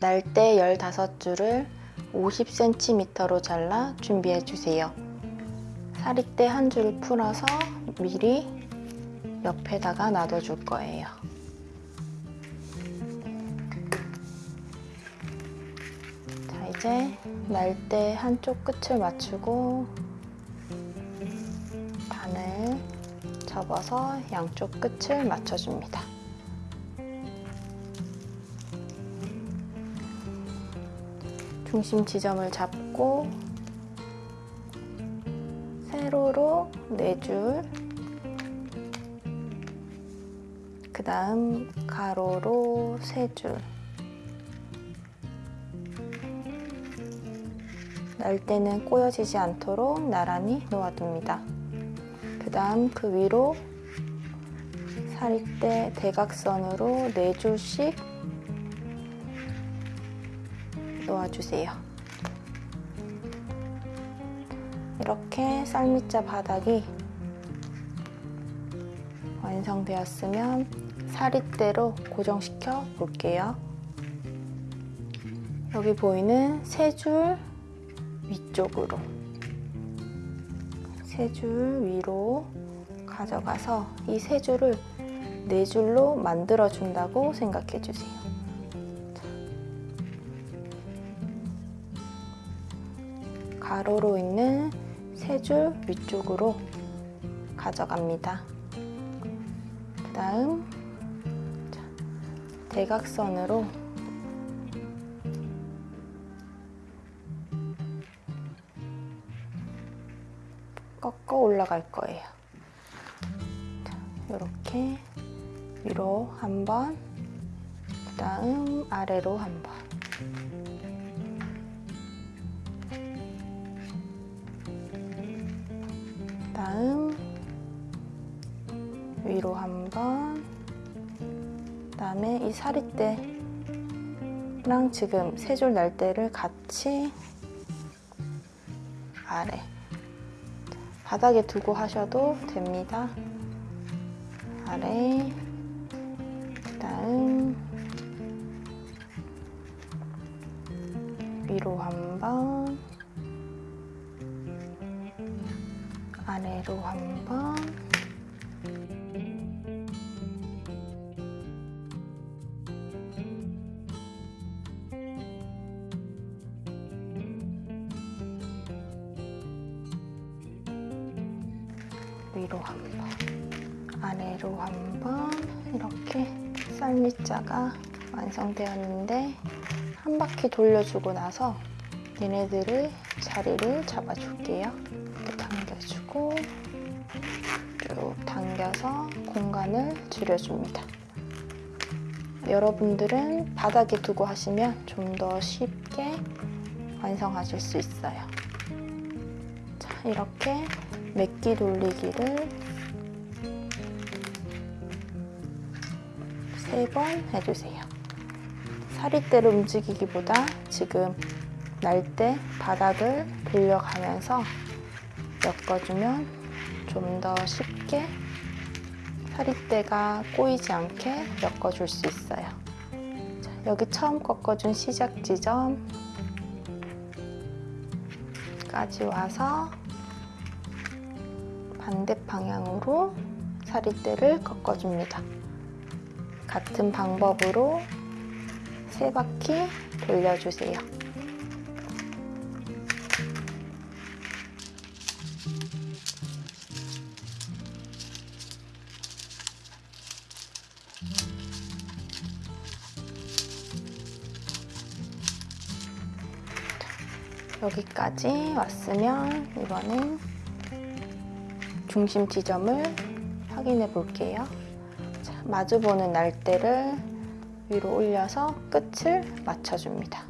날대 15줄을 50cm로 잘라 준비해 주세요. 사리대 한 줄을 풀어서 미리 옆에다가 놔둬 줄 거예요. 자, 이제 날대 한쪽 끝을 맞추고 바늘 접어서 양쪽 끝을 맞춰줍니다. 중심 지점을 잡고 세로로 4줄 그 다음 가로로 3줄 날 때는 꼬여지지 않도록 나란히 놓아둡니다. 그 다음 그 위로 사리대 대각선으로 4줄씩 놓아주세요. 이렇게 쌀밑자 바닥이 완성되었으면 사리대로 고정시켜 볼게요. 여기 보이는 세 줄 위쪽으로 세 줄 위로 가져가서 이 세 줄을 네 줄로 만들어 준다고 생각해 주세요. 가로로 있는 세 줄 위쪽으로 가져갑니다. 그 다음 대각선으로 꺾어 올라갈 거예요. 이렇게 위로 한 번, 그 다음 아래로 한 번. 그다음에 이 사리대랑 지금 세 줄 날대를 같이 아래 바닥에 두고 하셔도 됩니다. 아래 그다음 위로 한 번, 아래로 한 번, 쌀밑자가 완성되었는데 한 바퀴 돌려주고 나서 얘네들을 자리를 잡아줄게요. 이렇게 당겨주고 쭉 당겨서 공간을 줄여줍니다. 여러분들은 바닥에 두고 하시면 좀 더 쉽게 완성하실 수 있어요. 자, 이렇게 맥기 돌리기를 세 번 해주세요. 사리대를 움직이기보다 지금 날 때 바닥을 돌려가면서 엮어주면 좀 더 쉽게 사리대가 꼬이지 않게 엮어줄 수 있어요. 자, 여기 처음 꺾어준 시작 지점까지 와서 반대 방향으로 사리대를 꺾어줍니다. 같은 방법으로 세 바퀴 돌려주세요. 여기까지 왔으면 이번엔 중심 지점을 확인해 볼게요. 자, 마주보는 날대를 위로 올려서 끝을 맞춰줍니다.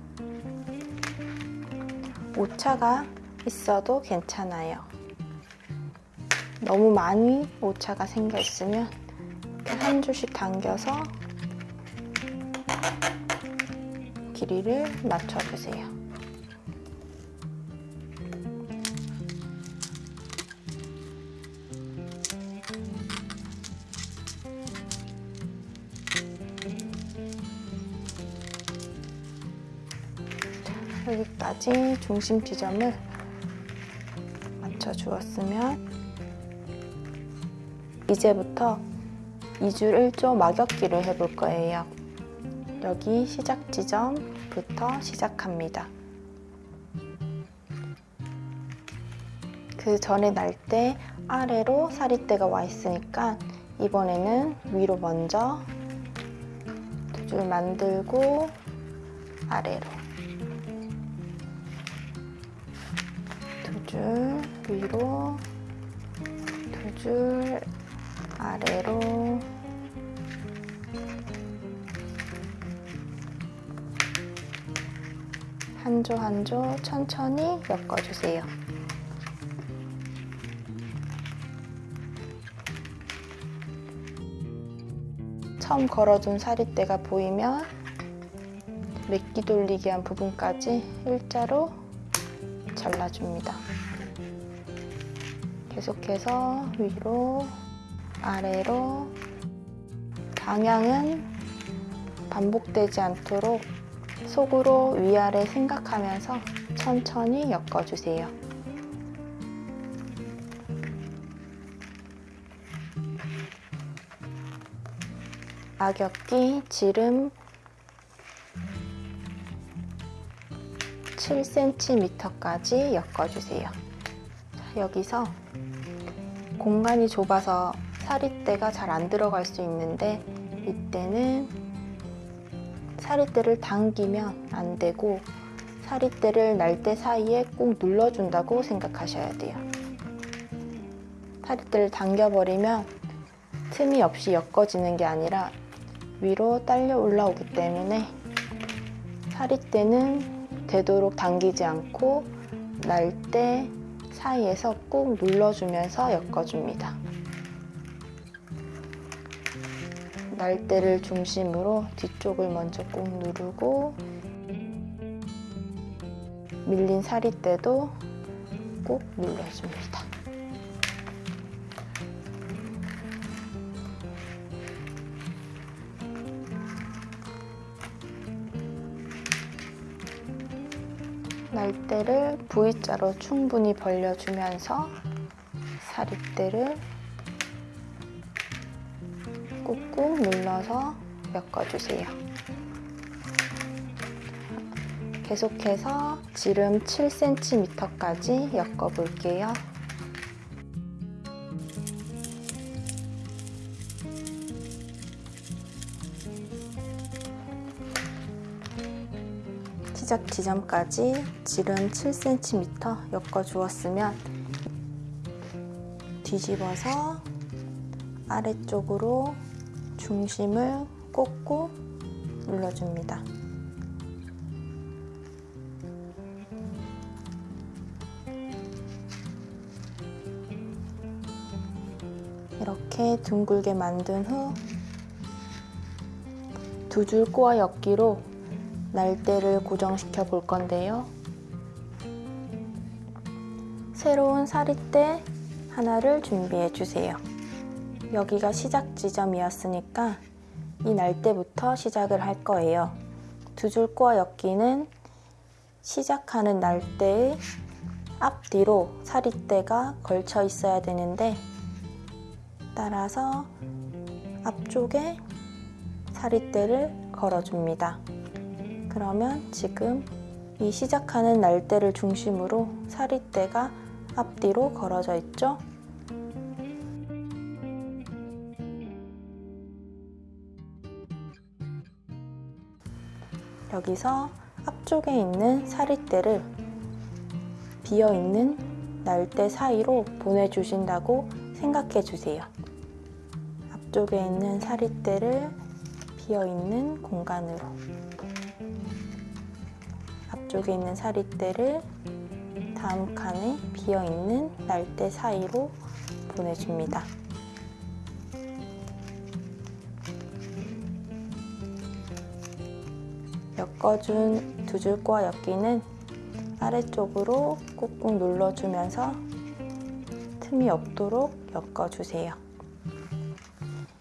오차가 있어도 괜찮아요. 너무 많이 오차가 생겨 있으면 한 줄씩 당겨서 길이를 맞춰주세요. 여기까지 중심 지점을 맞춰 주었으면 이제부터 2줄 1조 막역기를 해볼 거예요. 여기 시작 지점부터 시작합니다. 그 전에 날 때 아래로 사리대가 와 있으니까 이번에는 위로 먼저 두 줄 만들고 아래로 줄 위로 두 줄 아래로 한 조 한 조 천천히 엮어주세요. 처음 걸어둔 사리대가 보이면 맥기 돌리기 한 부분까지 일자로 잘라줍니다. 계속해서 위로 아래로 방향은 반복되지 않도록 속으로 위아래 생각하면서 천천히 엮어주세요. 악역기 지름 7cm까지 엮어주세요. 자, 여기서 공간이 좁아서 사리대가 잘 안 들어갈 수 있는데 이때는 사리대를 당기면 안 되고 사리대를 날대 사이에 꼭 눌러준다고 생각하셔야 돼요. 사리대를 당겨버리면 틈이 없이 엮어지는 게 아니라 위로 딸려 올라오기 때문에 사리대는 되도록 당기지 않고 날대 사이에서 꾹 눌러주면서 엮어줍니다. 날대를 중심으로 뒤쪽을 먼저 꾹 누르고 밀린 사리대도 꾹 눌러줍니다. 날대를 V자로 충분히 벌려주면서 사립대를 꾹꾹 눌러서 엮어주세요. 계속해서 지름 7cm까지 엮어볼게요. 시작 지점까지 지름 7cm 엮어주었으면 뒤집어서 아래쪽으로 중심을 꽂고 눌러줍니다. 이렇게 둥글게 만든 후 두 줄 꼬아 엮기로 날대를 고정시켜 볼 건데요. 새로운 사리대 하나를 준비해 주세요. 여기가 시작 지점이었으니까 이 날대부터 시작을 할 거예요. 두줄 꼬아 엮기는 시작하는 날대의 앞뒤로 사리대가 걸쳐 있어야 되는데 따라서 앞쪽에 사리대를 걸어줍니다. 그러면 지금 이 시작하는 날대를 중심으로 사리대가 앞뒤로 걸어져 있죠? 여기서 앞쪽에 있는 사리대를 비어있는 날대 사이로 보내주신다고 생각해 주세요. 앞쪽에 있는 사리대를 비어있는 공간으로 앞쪽에 있는 사리대를 다음 칸에 비어있는 날대 사이로 보내줍니다. 엮어준 두줄 꼬아 엮기는 아래쪽으로 꾹꾹 눌러주면서 틈이 없도록 엮어주세요.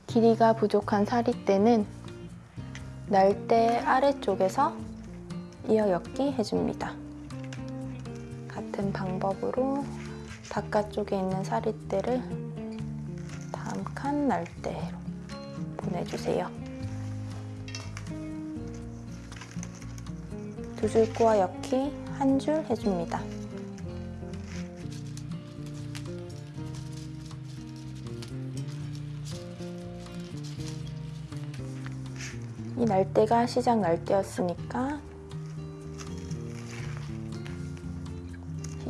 길이가 부족한 사리대는 날대 아래쪽에서 이어 엮기 해줍니다. 같은 방법으로 바깥쪽에 있는 사릿대를 다음 칸 날대로 보내주세요. 두 줄 꼬아 엮기 한 줄 해줍니다. 이 날대가 시작 날대였으니까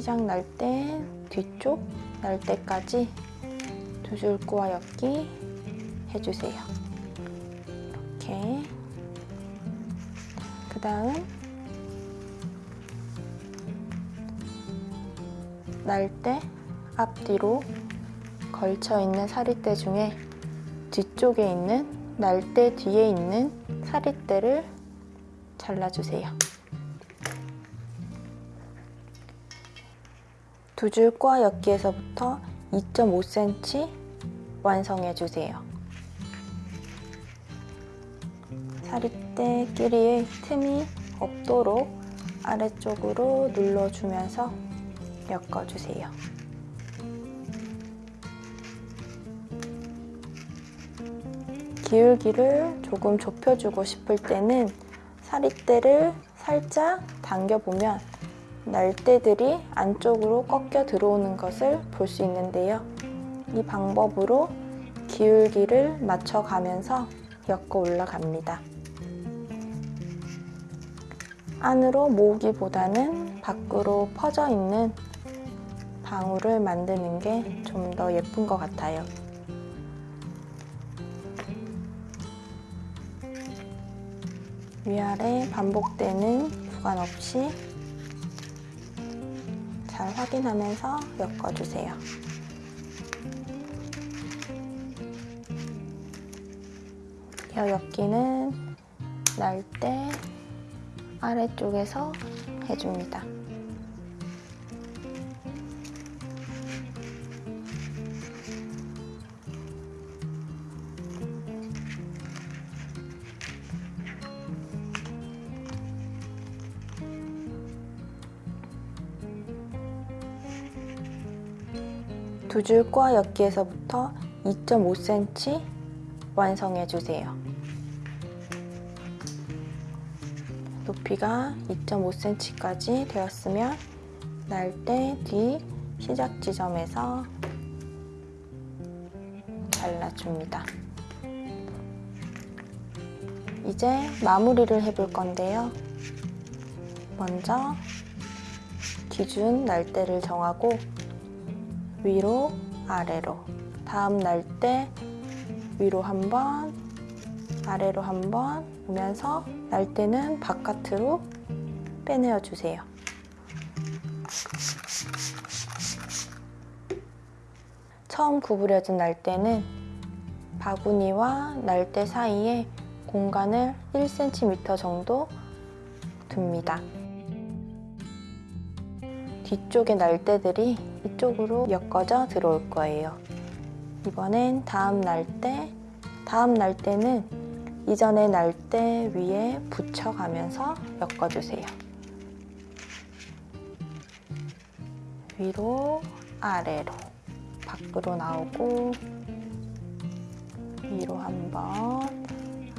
시작 날대 뒤쪽 날대까지 두 줄 꼬아 엮기 해주세요. 이렇게 그 다음 날대 앞뒤로 걸쳐 있는 사릿대 중에 뒤쪽에 있는 날대 뒤에 있는 사릿대를 잘라주세요. 두줄 꼬아 엮기에서부터 2.5cm 완성해 주세요. 사릿대 끼리의 틈이 없도록 아래쪽으로 눌러주면서 엮어주세요. 기울기를 조금 좁혀주고 싶을 때는 사릿대를 살짝 당겨보면 날대들이 안쪽으로 꺾여 들어오는 것을 볼 수 있는데요. 이 방법으로 기울기를 맞춰가면서 엮어 올라갑니다. 안으로 모으기보다는 밖으로 퍼져 있는 방울을 만드는 게 좀 더 예쁜 것 같아요. 위아래 반복되는 구간 없이 잘 확인하면서 엮어주세요. 이 엮기는 날 때 아래쪽에서 해줍니다. 두줄 꼬아 엮기에서부터 2.5cm 완성해 주세요. 높이가 2.5cm까지 되었으면 날대 뒤 시작 지점에서 잘라줍니다. 이제 마무리를 해볼 건데요. 먼저 기준 날대를 정하고 위로 아래로 다음 날대 위로 한번 아래로 한번 오면서 날대는 바깥으로 빼내어 주세요. 처음 구부려진 날대는 바구니와 날대 사이에 공간을 1cm 정도 둡니다. 뒤쪽의 날대들이 이쪽으로 엮어져 들어올 거예요. 이번엔 다음 날대, 다음 날대는 이전의 날대 위에 붙여가면서 엮어주세요. 위로, 아래로, 밖으로 나오고 위로 한 번,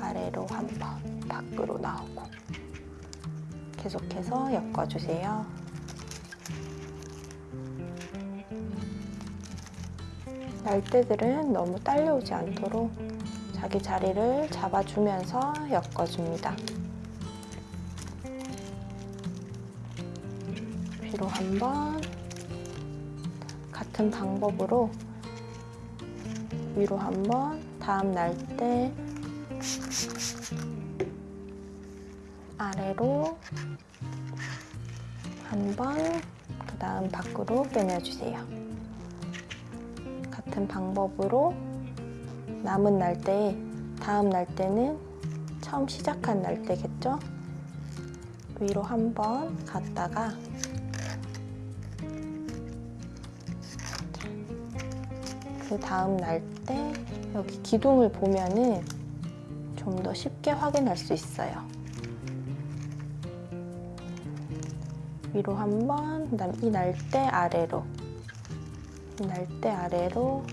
아래로 한 번, 밖으로 나오고 계속해서 엮어주세요. 날대들은 너무 딸려오지 않도록 자기 자리를 잡아주면서 엮어줍니다. 뒤로 한번 같은 방법으로 위로 한번 다음 날대 아래로 한번 그 다음 밖으로 빼내주세요. 같은 방법으로 남은 날대에 다음 날대는 처음 시작한 날대겠죠? 위로 한번 갔다가 그 다음 날대 여기 기둥을 보면은 좀 더 쉽게 확인할 수 있어요. 위로 한 번, 그 다음 이 날대 아래로, 이 날대 아래로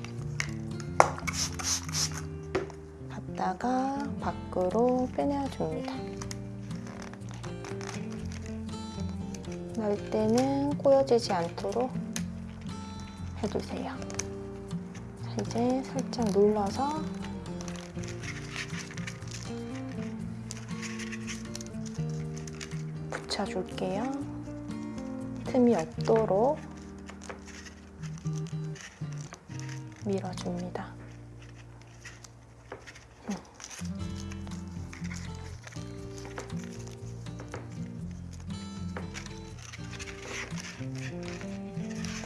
갔다가 밖으로 빼내줍니다. 날대는 꼬여지지 않도록 해주세요. 자, 이제 살짝 눌러서 붙여줄게요. 틈이 없도록 밀어줍니다.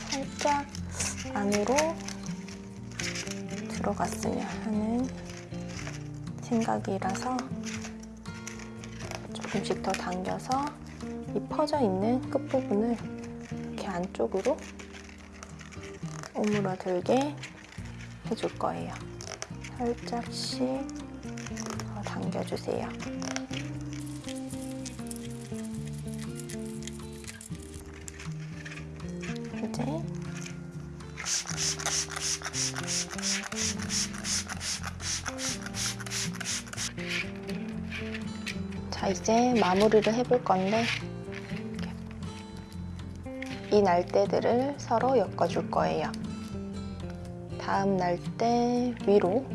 살짝 안으로 들어갔으면 하는 생각이라서 조금씩 더 당겨서 이 퍼져 있는 끝부분을 이렇게 안쪽으로 오므러들게 해줄 거예요. 살짝씩 더 당겨주세요. 이제 자 이제 마무리를 해볼 건데 이 날대들을 서로 엮어줄 거예요. 다음 날대 위로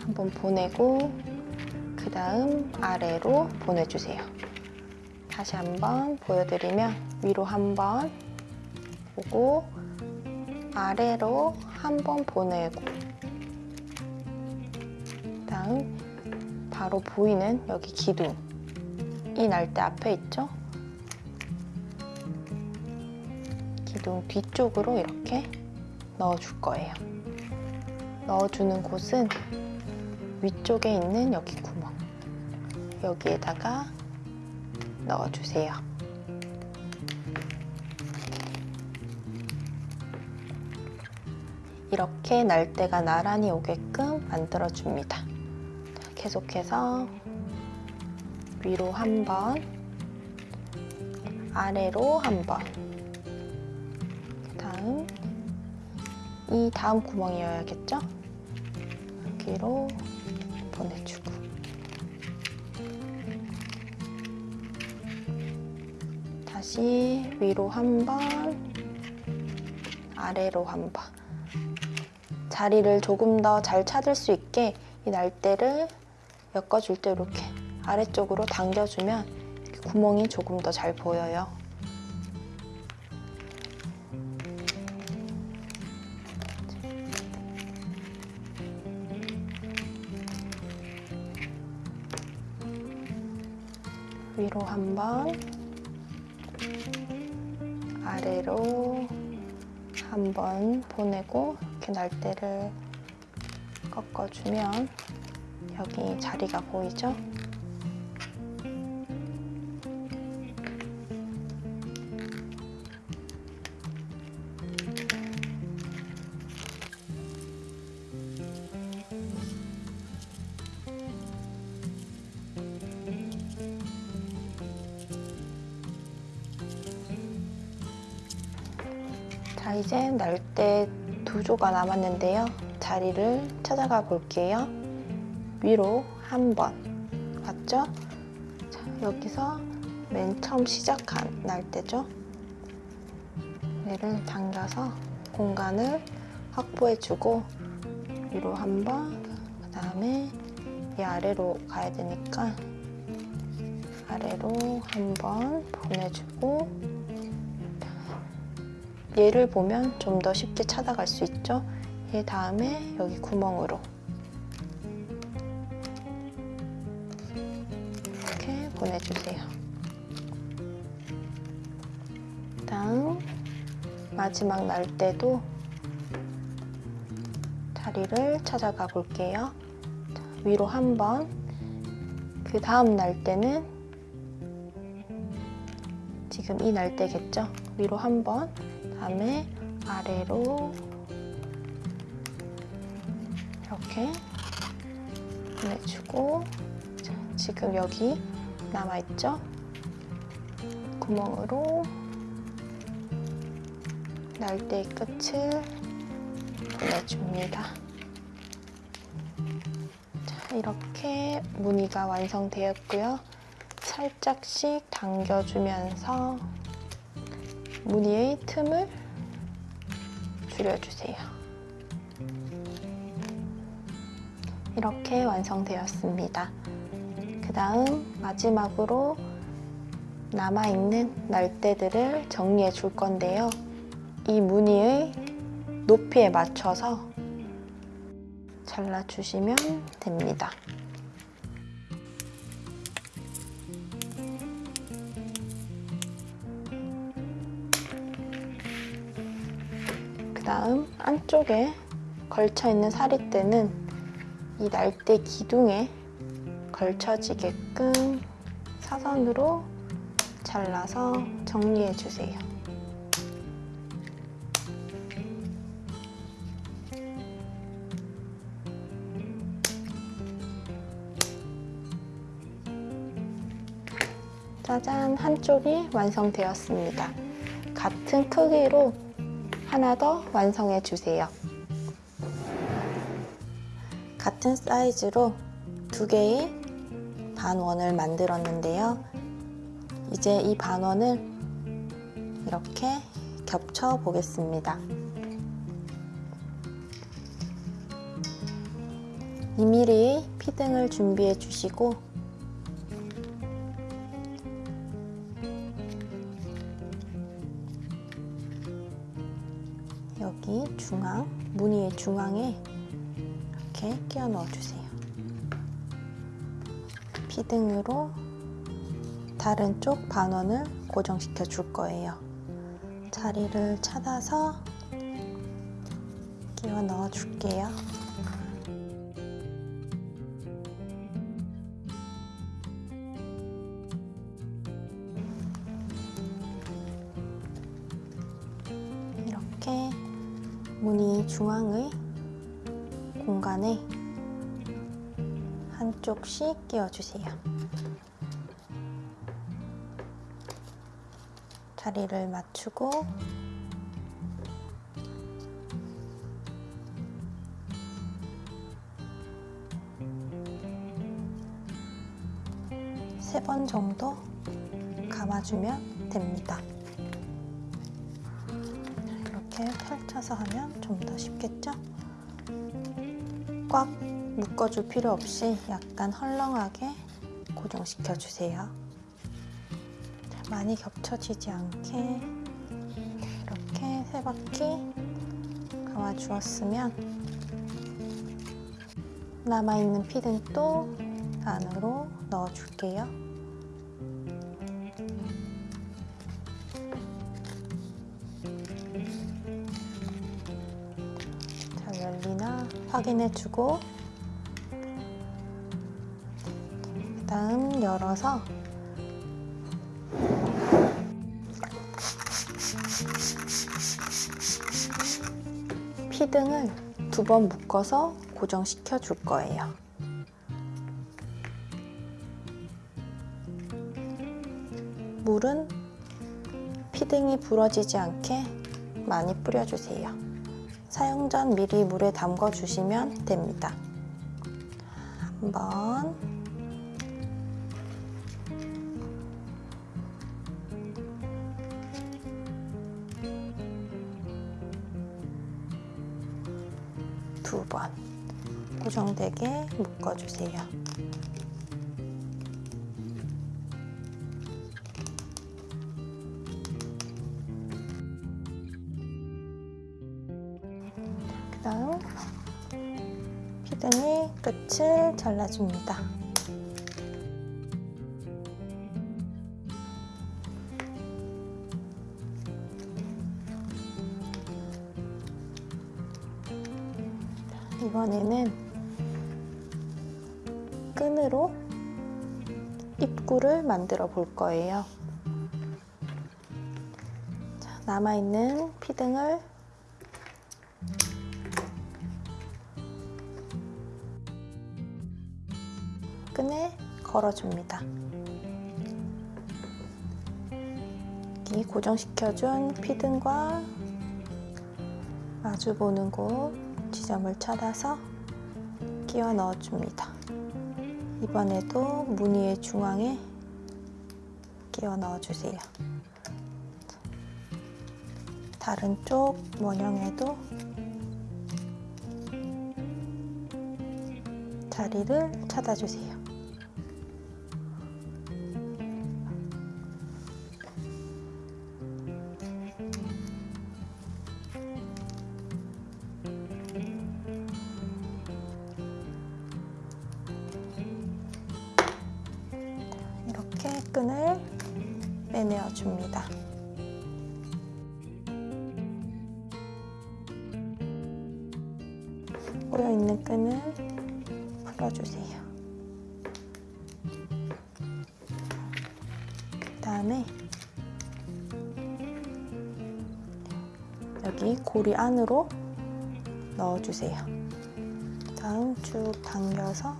한번 보내고 그 다음 아래로 보내주세요. 다시 한번 보여드리면 위로 한번 보고 아래로 한번 보내고 다음 바로 보이는 여기 기둥 이 날대 앞에 있죠? 기둥 뒤쪽으로 이렇게 넣어줄 거예요. 넣어주는 곳은 위쪽에 있는 여기 구멍 여기에다가 넣어주세요. 이렇게 날대가 나란히 오게끔 만들어줍니다. 자, 계속해서 위로 한 번, 아래로 한 번, 그 다음 이 다음 구멍이어야겠죠? 여기로 보내주고 다시 위로 한 번, 아래로 한 번. 자리를 조금 더 잘 찾을 수 있게 이 날대를 엮어줄 때 이렇게 아래쪽으로 당겨주면 구멍이 조금 더 잘 보여요. 한 번, 아래로 한번 보내고 이렇게 날대를 꺾어주면 여기 자리가 보이죠? 자, 이제 날대 두 조가 남았는데요. 자리를 찾아가 볼게요. 위로 한 번. 맞죠? 자, 여기서 맨 처음 시작한 날대죠. 얘를 당겨서 공간을 확보해주고 위로 한 번, 그 다음에 이 아래로 가야 되니까 아래로 한 번 보내주고 얘를 보면 좀 더 쉽게 찾아갈 수 있죠. 얘 다음에 여기 구멍으로 이렇게 보내주세요. 다음 마지막 날 때도 자리를 찾아가 볼게요. 자, 위로 한 번, 그 다음 날 때는 지금 이 날대겠죠? 위로 한 번, 다음에 아래로 이렇게 보내주고 자, 지금 여기 남아있죠? 구멍으로 날대의 끝을 보내줍니다. 자, 이렇게 무늬가 완성되었고요. 살짝씩 당겨주면서 무늬의 틈을 줄여주세요. 이렇게 완성되었습니다. 그 다음 마지막으로 남아있는 날대들을 정리해 줄 건데요. 이 무늬의 높이에 맞춰서 잘라주시면 됩니다. 다음 안쪽에 걸쳐있는 사리대는 이 날대 기둥에 걸쳐지게끔 사선으로 잘라서 정리해 주세요. 짜잔 한쪽이 완성되었습니다. 같은 크기로 하나 더 완성해 주세요. 같은 사이즈로 두 개의 반원을 만들었는데요. 이제 이 반원을 이렇게 겹쳐 보겠습니다. 2mm의 피등을 준비해 주시고 중앙에 이렇게 끼워 넣어 주세요. 피등으로 다른 쪽 반원을 고정시켜 줄 거예요. 자리를 찾아서 끼워 넣어 줄게요. 중앙의 공간에 한쪽씩 끼워주세요. 자리를 맞추고 세 번 정도 감아주면 됩니다. 펼쳐서 하면 좀 더 쉽겠죠? 꽉 묶어줄 필요 없이 약간 헐렁하게 고정시켜 주세요. 많이 겹쳐지지 않게 이렇게 세 바퀴 감아 주었으면 남아있는 피든 또 안으로 넣어 줄게요. 확인해 주고 그 다음 열어서 피등을 두 번 묶어서 고정시켜 줄 거예요. 물은 피등이 부러지지 않게 많이 뿌려주세요. 사용 전 미리 물에 담궈 주시면 됩니다. 한번 두 번 고정되게 묶어주세요. 잘라줍니다. 이번에는 끈으로 입구를 만들어 볼 거예요. 자, 남아있는 피등을 걸어줍니다. 여기 고정시켜준 피든과 마주 보는 곳 지점을 찾아서 끼워 넣어줍니다. 이번에도 무늬의 중앙에 끼워 넣어주세요. 다른 쪽 원형에도 자리를 찾아주세요. 고리 안으로 넣어주세요. 다음 쭉 당겨서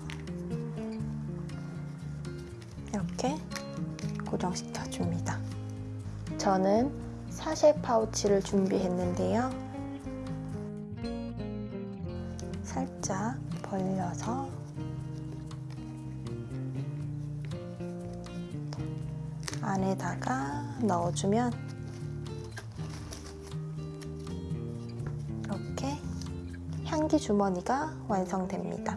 이렇게 고정시켜 줍니다. 저는 사쉐 파우치를 준비했는데요. 살짝 벌려서 안에다가 넣어주면 향기 주머니가 완성됩니다.